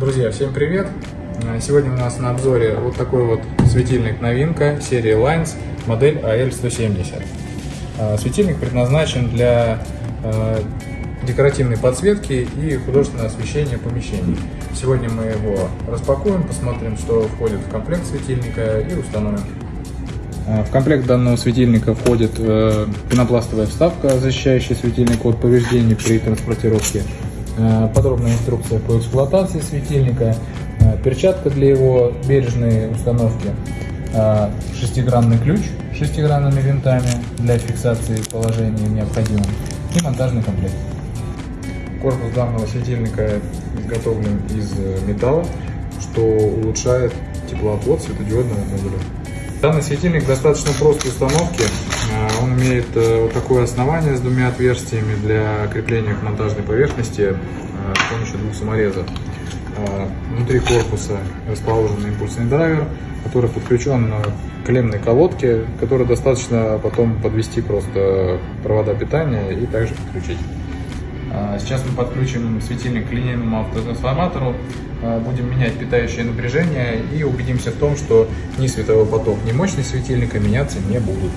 Друзья, всем привет! Сегодня у нас на обзоре вот такой вот светильник новинка серии Lines, модель AL170. А, светильник предназначен для а, декоративной подсветки и художественного освещения помещений. Сегодня мы его распакуем, посмотрим, что входит в комплект светильника и установим. В комплект данного светильника входит э, пенопластовая вставка, защищающая светильник от повреждений при транспортировке, Э, подробная инструкция по эксплуатации светильника, э, перчатка для его бережной установки, э, шестигранный ключ с шестигранными винтами для фиксации положения необходимым и монтажный комплект. Корпус данного светильника изготовлен из металла, что улучшает теплоотвод светодиодного модуля. Данный светильник достаточно простой установки. А, он имеет э, вот такое основание с двумя отверстиями для крепления к монтажной поверхности э, с помощью двух саморезов. Внутри корпуса расположен импульсный драйвер, который подключен к клеммной колодке, которой достаточно потом подвести просто провода питания и также подключить. А, сейчас мы подключим светильник к линейному автотрансформатору, а, будем менять питающее напряжение и убедимся в том, что ни световой поток, ни мощность светильника меняться не будут.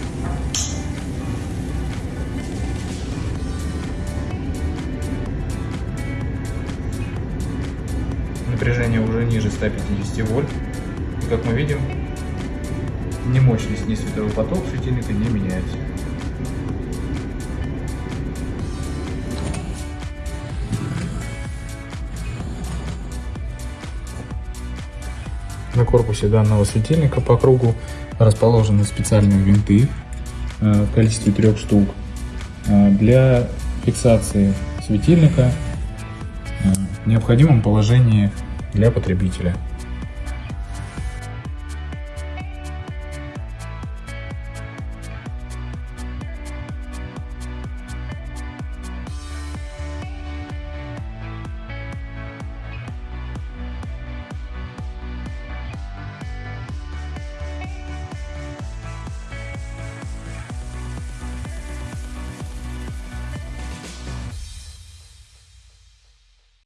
Напряжение уже ниже 150 вольт. И как мы видим, ни мощность, ни световой поток светильника не меняется. На корпусе данного светильника по кругу расположены специальные винты э, в количестве трех штук э, для фиксации светильника э, в необходимом положении для потребителя.